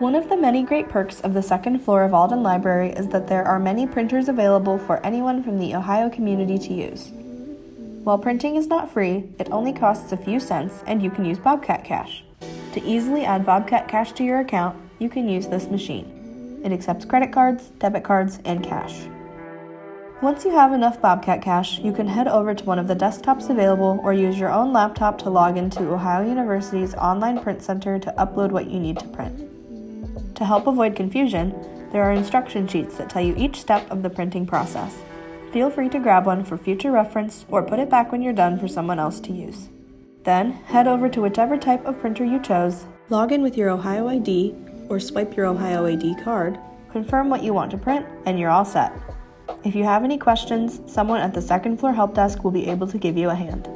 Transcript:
One of the many great perks of the second floor of Alden Library is that there are many printers available for anyone from the Ohio community to use. While printing is not free, it only costs a few cents and you can use Bobcat Cash. To easily add Bobcat Cash to your account, you can use this machine. It accepts credit cards, debit cards, and cash. Once you have enough Bobcat Cash, you can head over to one of the desktops available or use your own laptop to log into Ohio University's online print center to upload what you need to print. To help avoid confusion, there are instruction sheets that tell you each step of the printing process. Feel free to grab one for future reference or put it back when you're done for someone else to use. Then, head over to whichever type of printer you chose, log in with your Ohio ID or swipe your Ohio ID card, confirm what you want to print, and you're all set. If you have any questions, someone at the second floor help desk will be able to give you a hand.